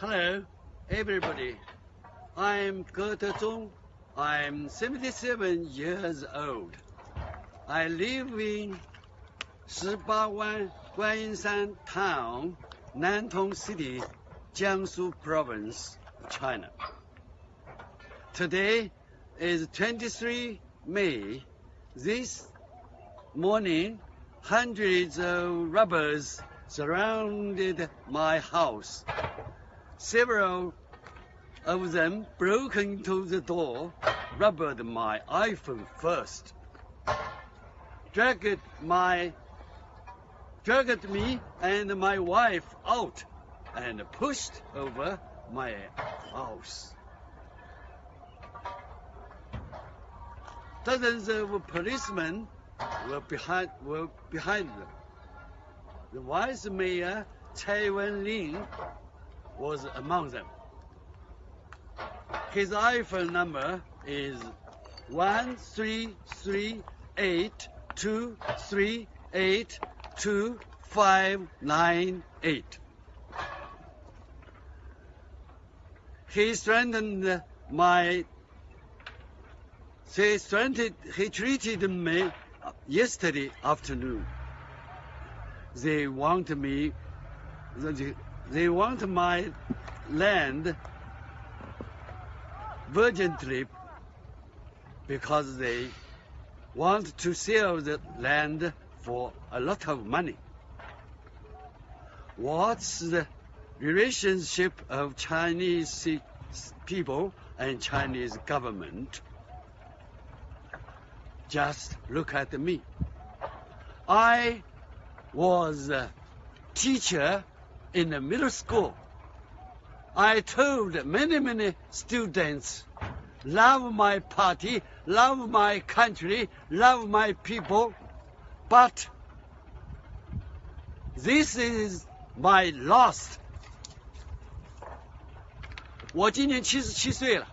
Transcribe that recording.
Hello, everybody. I'm Ge Dezhong. I'm 77 years old. I live in 18湾 Guanyin Town, Nantong City, Jiangsu Province, China. Today is 23 May. This morning, hundreds of robbers surrounded my house. Several of them broke into the door, robbed my iPhone first, dragged my dragged me and my wife out and pushed over my house. Dozens of policemen were behind were behind them. The vice mayor Cai Wen-ling was among them. His iPhone number is one three three eight two three eight two five nine eight. He threatened my. He threatened. He treated me yesterday afternoon. They want me. They want my land urgently because they want to sell the land for a lot of money. What's the relationship of Chinese people and Chinese government? Just look at me. I was a teacher in a middle school. I told many, many students, love my party, love my country, love my people, but this is my lost. 我今年七十七岁了。